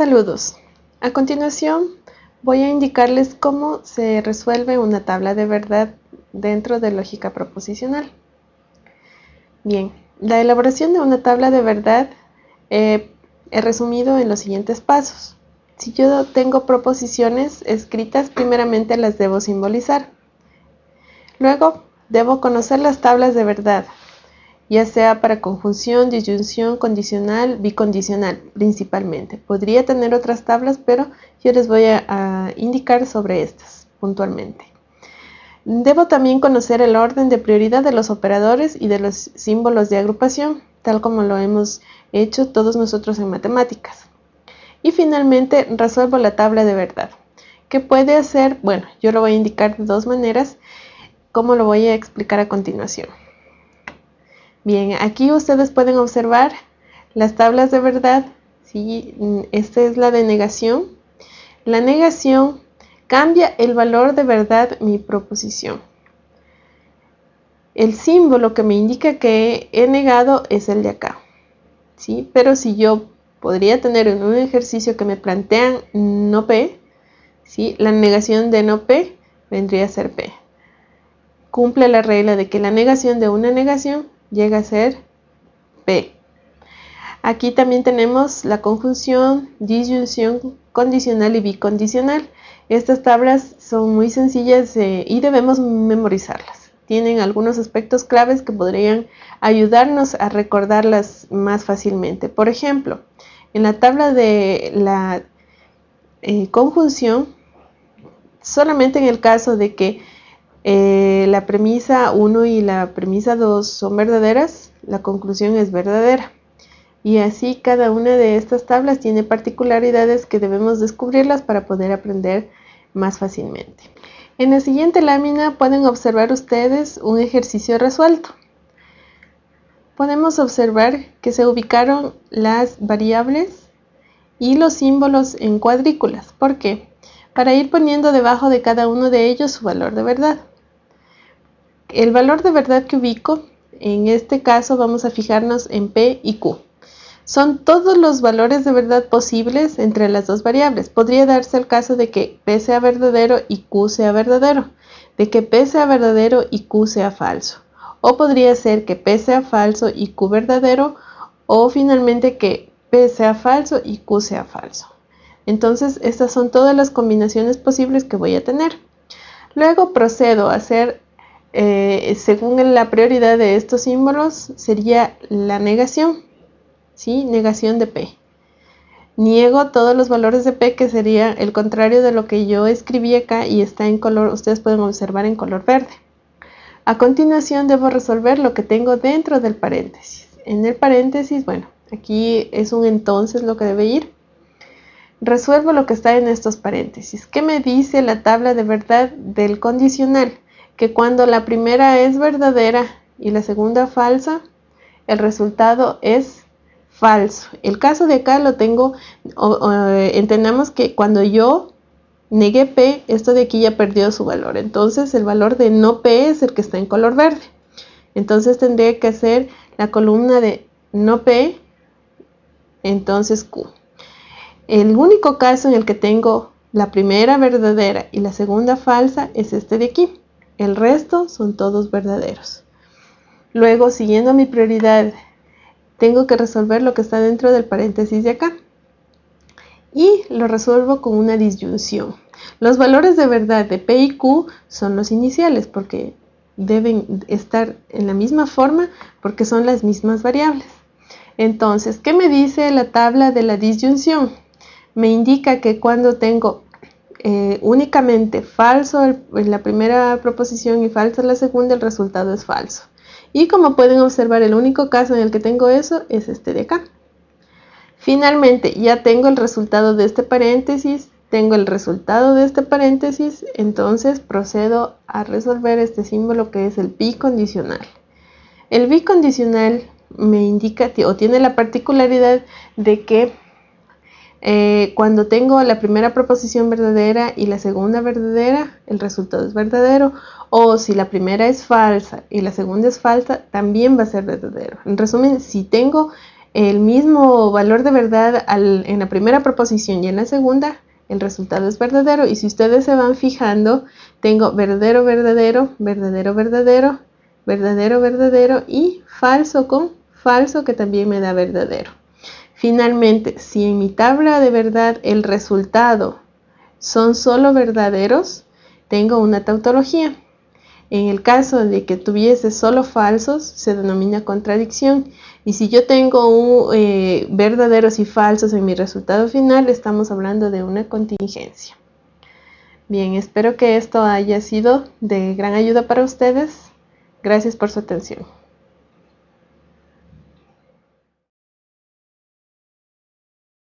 Saludos. A continuación voy a indicarles cómo se resuelve una tabla de verdad dentro de lógica proposicional. Bien, la elaboración de una tabla de verdad eh, he resumido en los siguientes pasos. Si yo tengo proposiciones escritas, primeramente las debo simbolizar. Luego, debo conocer las tablas de verdad, ya sea para conjunción, disyunción, condicional, bicondicional, principalmente. Podría tener otras tablas, pero yo les voy a, indicar sobre estas puntualmente. Debo también conocer el orden de prioridad de los operadores y de los símbolos de agrupación, tal como lo hemos hecho todos nosotros en matemáticas. Y finalmente resuelvo la tabla de verdad. ¿Qué puede hacer? Bueno, yo lo voy a indicar de dos maneras, como lo voy a explicar a continuación. Bien, aquí ustedes pueden observar las tablas de verdad. ¿sí? Esta es la de negación. La negación cambia el valor de verdad mi proposición. El símbolo que me indica que he negado es el de acá. ¿sí? Pero si yo podría tener en un ejercicio que me plantean no P, ¿sí? la negación de no P vendría a ser P. Cumple la regla de que la negación de una negación llega a ser P. Aquí también tenemos la conjunción, disyunción condicional y bicondicional. Estas tablas son muy sencillas eh, y debemos memorizarlas. Tienen algunos aspectos claves que podrían ayudarnos a recordarlas más fácilmente. Por ejemplo, en la tabla de la eh, conjunción, solamente en el caso de que eh, la premisa 1 y la premisa 2 son verdaderas, la conclusión es verdadera. Y así cada una de estas tablas tiene particularidades que debemos descubrirlas para poder aprender más fácilmente. En la siguiente lámina pueden observar ustedes un ejercicio resuelto. Podemos observar que se ubicaron las variables y los símbolos en cuadrículas. ¿Por qué? Para ir poniendo debajo de cada uno de ellos su valor de verdad. El valor de verdad que ubico, en este caso vamos a fijarnos en P y Q. Son todos los valores de verdad posibles entre las dos variables. Podría darse el caso de que P sea verdadero y Q sea verdadero, de que P sea verdadero y Q sea falso. O podría ser que P sea falso y Q verdadero, o finalmente que P sea falso y Q sea falso. Entonces, estas son todas las combinaciones posibles que voy a tener. Luego procedo a hacer eh, según la prioridad de estos símbolos, sería la negación, ¿sí? Negación de P. Niego todos los valores de P, que sería el contrario de lo que yo escribí acá y está en color, ustedes pueden observar en color verde. A continuación debo resolver lo que tengo dentro del paréntesis. En el paréntesis, bueno, aquí es un entonces lo que debe ir. Resuelvo lo que está en estos paréntesis. ¿Qué me dice la tabla de verdad del condicional? Que cuando la primera es verdadera y la segunda falsa, el resultado es falso. El caso de acá lo tengo, entendamos que cuando yo negué P, esto de aquí ya perdió su valor. Entonces el valor de no P es el que está en color verde. Entonces tendría que hacer la columna de no P, entonces Q. El único caso en el que tengo la primera verdadera y la segunda falsa es este de aquí. El resto son todos verdaderos. Luego, siguiendo mi prioridad, tengo que resolver lo que está dentro del paréntesis de acá. Y lo resuelvo con una disyunción. Los valores de verdad de P y Q son los iniciales porque deben estar en la misma forma porque son las mismas variables. Entonces, ¿qué me dice la tabla de la disyunción? Me indica que cuando tengo eh, únicamente falso en la primera proposición y falso en la segunda, el resultado es falso. Y como pueden observar, el único caso en el que tengo eso es este de acá. Finalmente, ya tengo el resultado de este paréntesis, tengo el resultado de este paréntesis, entonces procedo a resolver este símbolo que es el bicondicional. El bicondicional me indica o tiene la particularidad de que eh, cuando tengo la primera proposición verdadera y la segunda verdadera, el resultado es verdadero. O si la primera es falsa y la segunda es falsa, también va a ser verdadero. En resumen, si tengo el mismo valor de verdad en la primera proposición y en la segunda, el resultado es verdadero. Y si ustedes se van fijando, tengo verdadero, verdadero, verdadero, verdadero, verdadero, verdadero y falso con falso que también me da verdadero. Finalmente, si en mi tabla de verdad el resultado son solo verdaderos, tengo una tautología. En el caso de que tuviese solo falsos, se denomina contradicción. Y si yo tengo eh, verdaderos y falsos en mi resultado final, estamos hablando de una contingencia. Bien, espero que esto haya sido de gran ayuda para ustedes. Gracias por su atención.